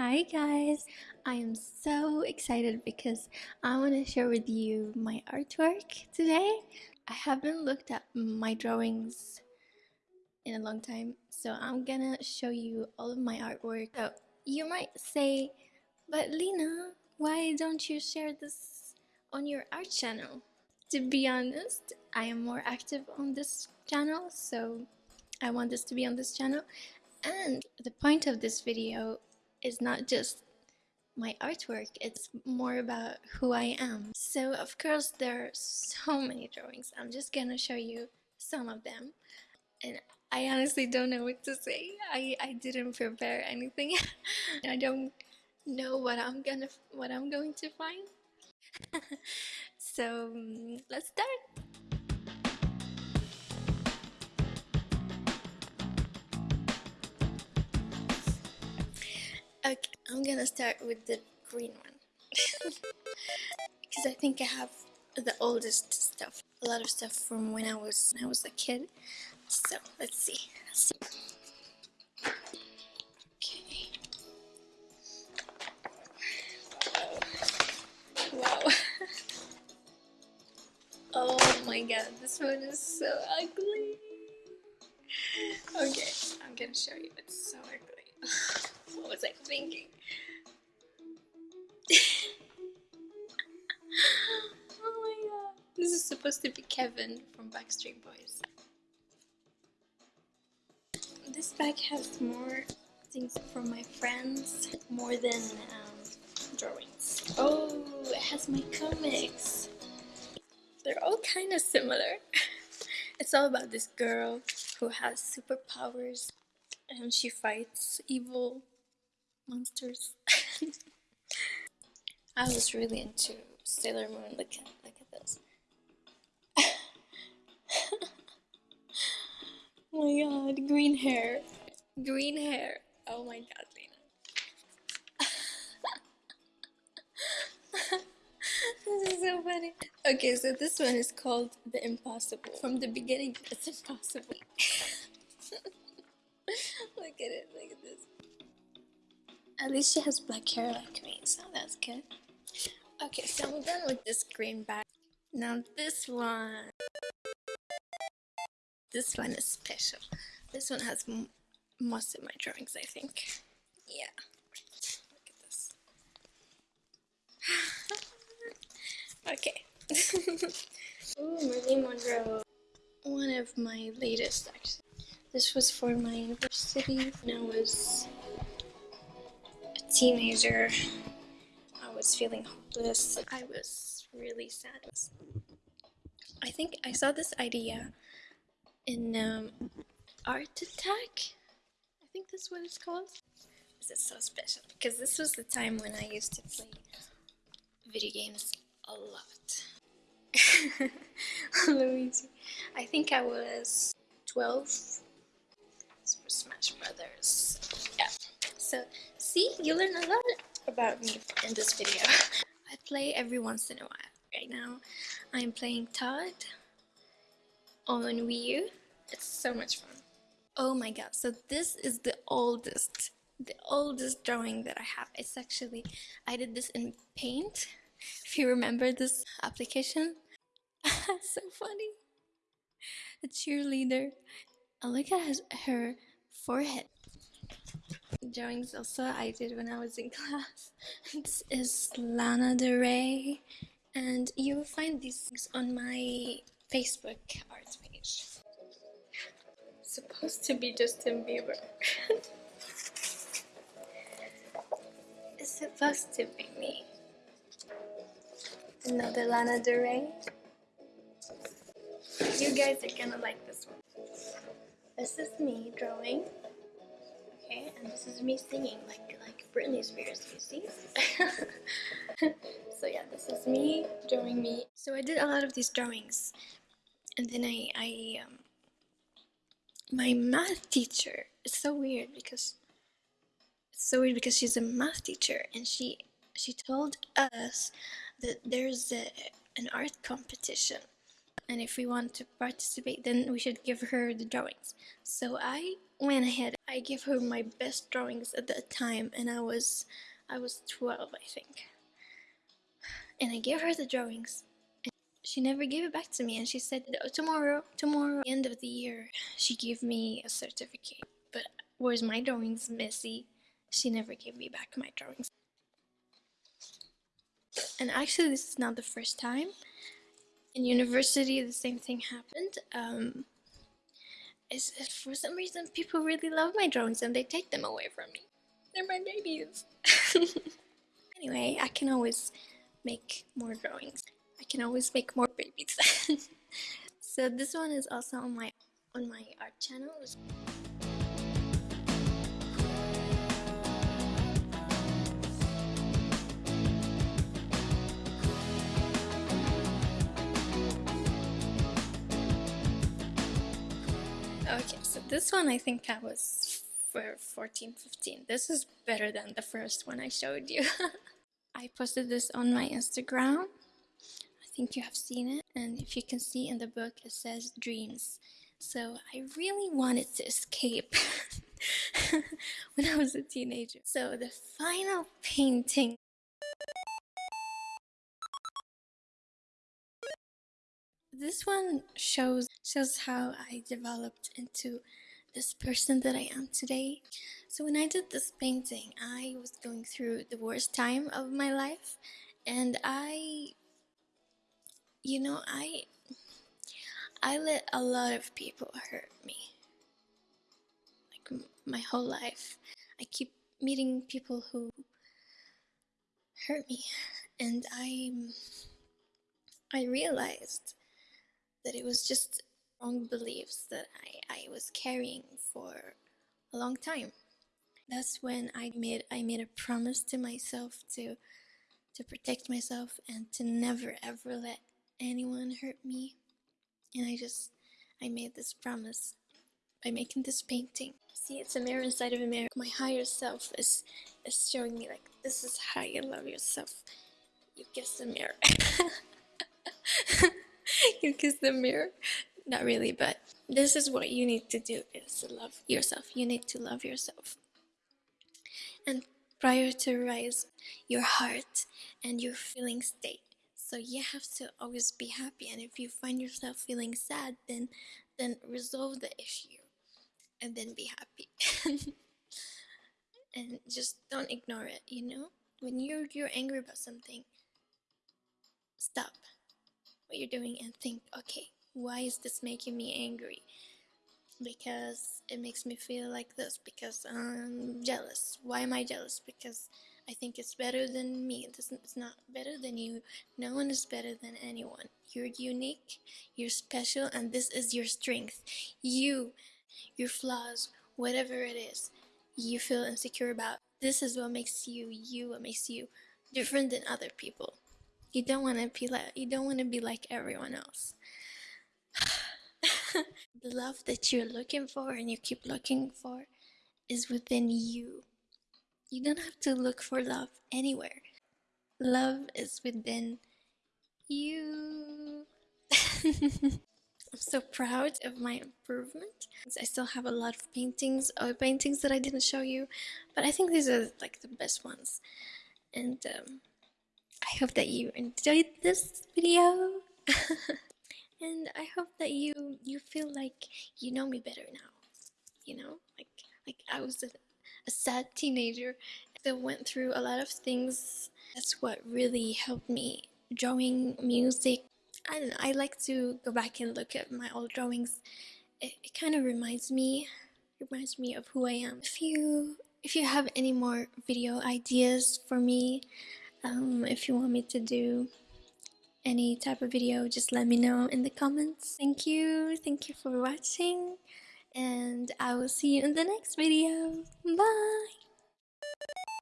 Hi guys, I am so excited because I want to share with you my artwork today. I haven't looked at my drawings in a long time, so I'm gonna show you all of my artwork. So you might say, but Lena, why don't you share this on your art channel? To be honest, I am more active on this channel, so I want this to be on this channel. And the point of this video is not just my artwork, it's more about who I am. So of course there are so many drawings. I'm just gonna show you some of them. And I honestly don't know what to say. I, I didn't prepare anything. I don't know what I'm gonna what I'm going to find. so mm, let's start. Okay, I'm gonna start with the green one. because I think I have the oldest stuff. A lot of stuff from when I was when I was a kid. So let's see. Let's see. Okay. Wow. oh my god, this one is so ugly. Okay, I'm gonna show you. It's so ugly. What was I thinking? oh my god. This is supposed to be Kevin from Backstreet Boys. This bag has more things from my friends, more than um, drawings. Oh, it has my comics. They're all kind of similar. it's all about this girl who has superpowers and she fights evil monsters. I was really into Sailor Moon. Look at look at this. oh my god, green hair. Green hair. Oh my god, Lena. this is so funny. Okay, so this one is called The Impossible. From the beginning, it's impossible. look at it, look at this. At least she has black hair like me, so that's good. Okay, so I'm done with this green bag. Now this one. This one is special. This one has most of my drawings, I think. Yeah. Look at this. okay. Ooh, Marilyn Monroe. One of my latest, actually. This was for my university when I was teenager, I was feeling hopeless. I was really sad. I think I saw this idea in um, Art Attack. I think that's what it's called. This is so special because this was the time when I used to play video games a lot. Luigi. I think I was 12. Super Smash Brothers. Yeah. So See, you learn a lot about me in this video. I play every once in a while. Right now, I'm playing Todd on Wii U. It's so much fun. Oh my god, so this is the oldest, the oldest drawing that I have. It's actually, I did this in Paint, if you remember this application. so funny. A cheerleader. And look at her forehead drawings also I did when I was in class. This is Lana Del Rey and you will find these things on my Facebook art page. supposed to be Justin Bieber. it's supposed to be me. Another Lana Del Rey. You guys are gonna like this one. This is me drawing? And this is me singing like like Britney Spears, you see? so yeah, this is me drawing me. So I did a lot of these drawings, and then I I um, my math teacher. It's so weird because it's so weird because she's a math teacher, and she she told us that there's a, an art competition and if we want to participate then we should give her the drawings so I went ahead. I gave her my best drawings at that time and I was I was 12 I think. And I gave her the drawings and she never gave it back to me and she said tomorrow tomorrow end of the year. She gave me a certificate but where's my drawings messy? She never gave me back my drawings. And actually this is not the first time. In university the same thing happened. Um, is for some reason people really love my drawings and they take them away from me. They're my babies. Anyway I can always make more drawings. I can always make more babies. So this one is also on my on my art channel this one I think I was for 14, 15. This is better than the first one I showed you. I posted this on my Instagram. I think you have seen it. And if you can see in the book, it says dreams. So I really wanted to escape when I was a teenager. So the final painting This one shows shows how I developed into this person that I am today. So when I did this painting, I was going through the worst time of my life and I you know, I I let a lot of people hurt me. Like my whole life. I keep meeting people who hurt me and I I realized that it was just wrong beliefs that I, I was carrying for a long time. That's when I made I made a promise to myself to to protect myself and to never ever let anyone hurt me. And I just I made this promise by making this painting. See, it's a mirror inside of a mirror. My higher self is is showing me like this is how you love yourself. You kiss the mirror. you kiss the mirror. Not really, but this is what you need to do is to love yourself. You need to love yourself. And prioritize your heart and your feeling state. So you have to always be happy. And if you find yourself feeling sad, then then resolve the issue and then be happy. and just don't ignore it, you know? When you're you're angry about something, stop what you're doing and think, okay, why is this making me angry? Because it makes me feel like this, because I'm jealous. Why am I jealous? Because I think it's better than me. It's not better than you. No one is better than anyone. You're unique, you're special, and this is your strength. You, your flaws, whatever it is, you feel insecure about. This is what makes you you, what makes you different than other people. You don't want to be like you don't want to be like everyone else. the love that you're looking for and you keep looking for is within you. You don't have to look for love anywhere. Love is within you. I'm so proud of my improvement. I still have a lot of paintings, or paintings that I didn't show you, but I think these are like the best ones. And um, I hope that you enjoyed this video. and I hope that you you feel like you know me better now. You know, like like I was a, a sad teenager that went through a lot of things. That's what really helped me. Drawing, music. I. I like to go back and look at my old drawings. It, it kind of reminds me reminds me of who I am. If you if you have any more video ideas for me, um, if you want me to do any type of video, just let me know in the comments. Thank you, thank you for watching, and I will see you in the next video. Bye!